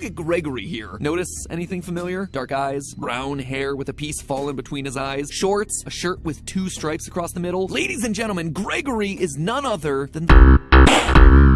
look at Gregory here. Notice anything familiar? Dark eyes, brown hair with a piece fallen between his eyes, shorts, a shirt with two stripes across the middle. Ladies and gentlemen, Gregory is none other than the